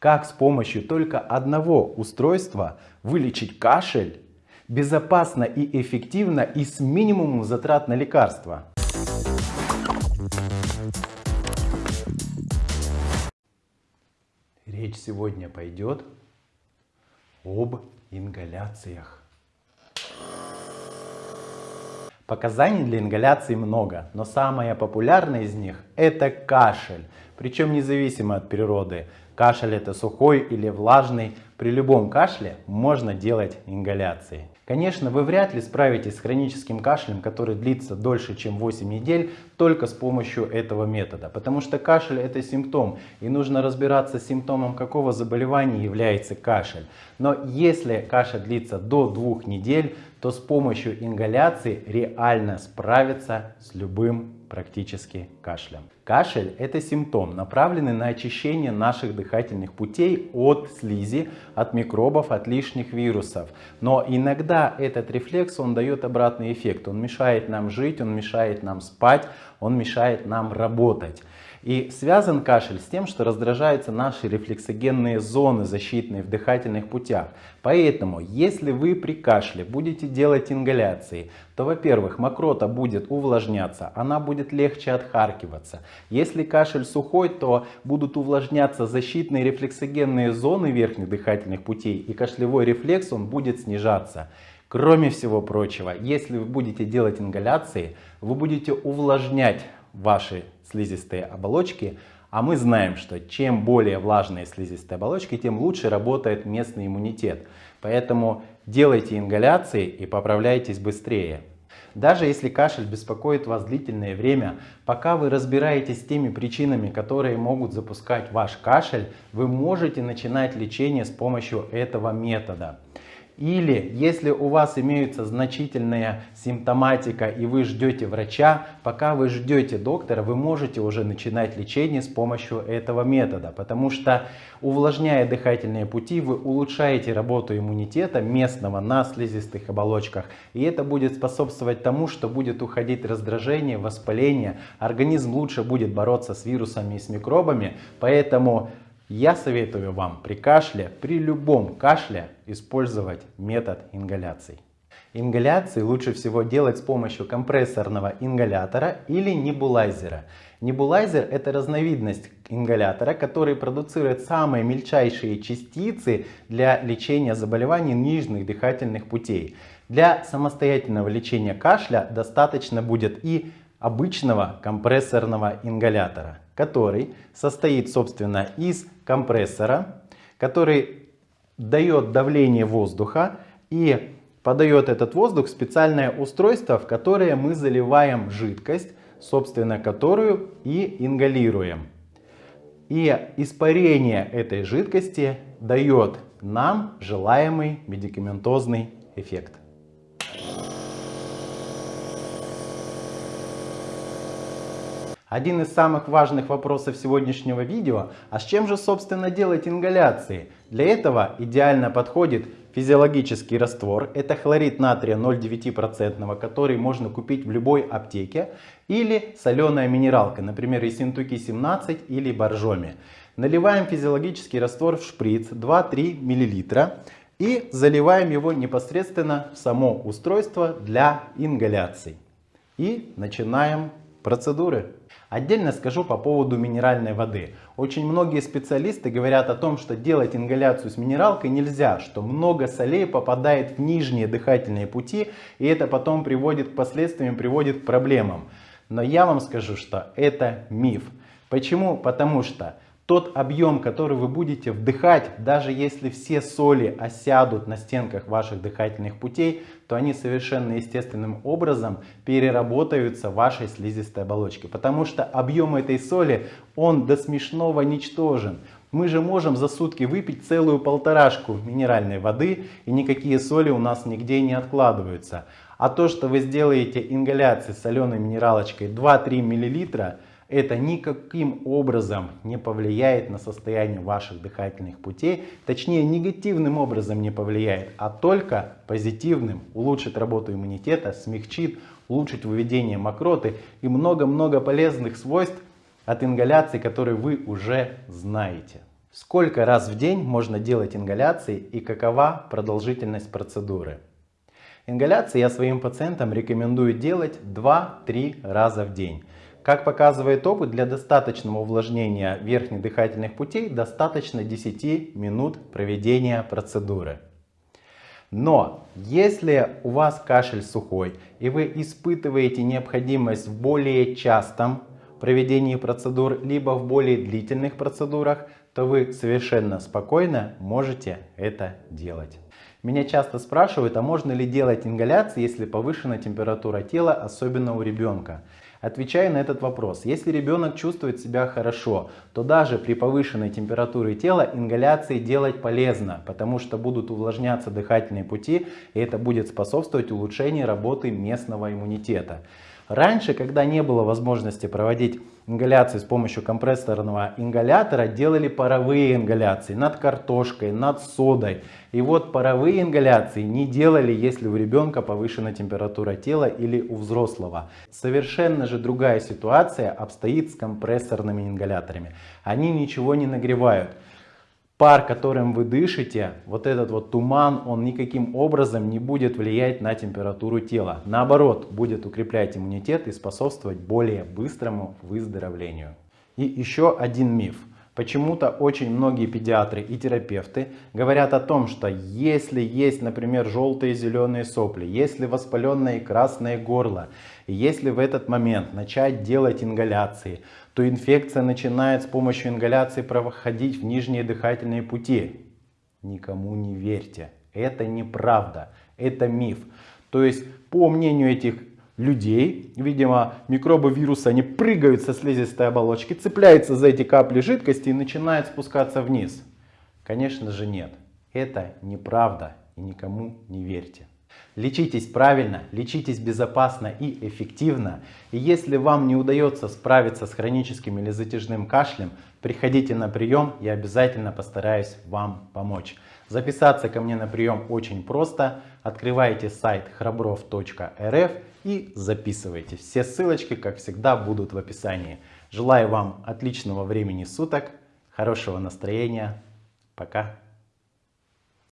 как с помощью только одного устройства вылечить кашель безопасно и эффективно и с минимумом затрат на лекарства. Речь сегодня пойдет об ингаляциях. Показаний для ингаляции много, но самое популярное из них это кашель. Причем независимо от природы. Кашель это сухой или влажный. При любом кашле можно делать ингаляции. Конечно, вы вряд ли справитесь с хроническим кашлем, который длится дольше, чем 8 недель, только с помощью этого метода. Потому что кашель это симптом, и нужно разбираться с симптомом, какого заболевания является кашель. Но если кашель длится до 2 недель, то с помощью ингаляции реально справиться с любым практически кашлем. Кашель – это симптом, направленный на очищение наших дыхательных путей от слизи, от микробов, от лишних вирусов. Но иногда этот рефлекс, он дает обратный эффект. Он мешает нам жить, он мешает нам спать, он мешает нам работать. И связан кашель с тем, что раздражаются наши рефлексогенные зоны защитные в дыхательных путях. Поэтому, если вы при кашле будете делать ингаляции, то, во-первых, мокрота будет увлажняться, она будет легче отхаркиваться. Если кашель сухой, то будут увлажняться защитные рефлексогенные зоны верхних дыхательных путей, и кашлевой рефлекс он будет снижаться. Кроме всего прочего, если вы будете делать ингаляции, вы будете увлажнять ваши слизистые оболочки, а мы знаем, что чем более влажные слизистые оболочки, тем лучше работает местный иммунитет. Поэтому делайте ингаляции и поправляйтесь быстрее. Даже если кашель беспокоит вас длительное время, пока вы разбираетесь с теми причинами, которые могут запускать ваш кашель, вы можете начинать лечение с помощью этого метода. Или если у вас имеется значительная симптоматика и вы ждете врача, пока вы ждете доктора, вы можете уже начинать лечение с помощью этого метода. Потому что увлажняя дыхательные пути, вы улучшаете работу иммунитета местного на слизистых оболочках. И это будет способствовать тому, что будет уходить раздражение, воспаление. Организм лучше будет бороться с вирусами и с микробами. Поэтому я советую вам при кашле, при любом кашле использовать метод ингаляций. Ингаляции лучше всего делать с помощью компрессорного ингалятора или небулайзера. Небулайзер это разновидность ингалятора, который продуцирует самые мельчайшие частицы для лечения заболеваний нижних дыхательных путей. Для самостоятельного лечения кашля достаточно будет и обычного компрессорного ингалятора, который состоит собственно из компрессора, который дает давление воздуха и подает этот воздух в специальное устройство, в которое мы заливаем жидкость, собственно которую и ингалируем. И испарение этой жидкости дает нам желаемый медикаментозный эффект. Один из самых важных вопросов сегодняшнего видео, а с чем же собственно делать ингаляции? Для этого идеально подходит физиологический раствор, это хлорид натрия 0,9%, который можно купить в любой аптеке, или соленая минералка, например, Ессентуки 17 или Боржоми. Наливаем физиологический раствор в шприц 2-3 мл и заливаем его непосредственно в само устройство для ингаляций. И начинаем процедуры. Отдельно скажу по поводу минеральной воды. Очень многие специалисты говорят о том, что делать ингаляцию с минералкой нельзя, что много солей попадает в нижние дыхательные пути, и это потом приводит к последствиям, приводит к проблемам. Но я вам скажу, что это миф. Почему? Потому что тот объем, который вы будете вдыхать, даже если все соли осядут на стенках ваших дыхательных путей, то они совершенно естественным образом переработаются в вашей слизистой оболочке. Потому что объем этой соли, он до смешного ничтожен. Мы же можем за сутки выпить целую полторашку минеральной воды, и никакие соли у нас нигде не откладываются. А то, что вы сделаете ингаляции соленой минералочкой 2-3 мл, это никаким образом не повлияет на состояние ваших дыхательных путей, точнее негативным образом не повлияет, а только позитивным, улучшит работу иммунитета, смягчит, улучшит выведение мокроты и много-много полезных свойств от ингаляции, которые вы уже знаете. Сколько раз в день можно делать ингаляции и какова продолжительность процедуры? Ингаляции я своим пациентам рекомендую делать 2-3 раза в день. Как показывает опыт, для достаточного увлажнения верхних дыхательных путей достаточно 10 минут проведения процедуры. Но если у вас кашель сухой и вы испытываете необходимость в более частом проведении процедур, либо в более длительных процедурах, то вы совершенно спокойно можете это делать. Меня часто спрашивают, а можно ли делать ингаляции, если повышена температура тела, особенно у ребенка. Отвечаю на этот вопрос. Если ребенок чувствует себя хорошо, то даже при повышенной температуре тела ингаляции делать полезно, потому что будут увлажняться дыхательные пути, и это будет способствовать улучшению работы местного иммунитета. Раньше, когда не было возможности проводить ингаляции с помощью компрессорного ингалятора, делали паровые ингаляции над картошкой, над содой. И вот паровые ингаляции не делали, если у ребенка повышена температура тела или у взрослого. Совершенно же другая ситуация обстоит с компрессорными ингаляторами. Они ничего не нагревают пар, которым вы дышите, вот этот вот туман, он никаким образом не будет влиять на температуру тела. Наоборот, будет укреплять иммунитет и способствовать более быстрому выздоровлению. И еще один миф. Почему-то очень многие педиатры и терапевты говорят о том, что если есть, например, желтые и зеленые сопли, если воспаленное и красное горло, если в этот момент начать делать ингаляции, то инфекция начинает с помощью ингаляции проходить в нижние дыхательные пути. Никому не верьте. Это неправда. Это миф. То есть, по мнению этих людей, видимо, микробы вируса, они прыгают со слизистой оболочки, цепляются за эти капли жидкости и начинают спускаться вниз. Конечно же нет. Это неправда и никому не верьте. Лечитесь правильно, лечитесь безопасно и эффективно. И если вам не удается справиться с хроническим или затяжным кашлем, приходите на прием, я обязательно постараюсь вам помочь. Записаться ко мне на прием очень просто. Открывайте сайт храбров.рф и записывайте. Все ссылочки, как всегда, будут в описании. Желаю вам отличного времени суток, хорошего настроения. Пока.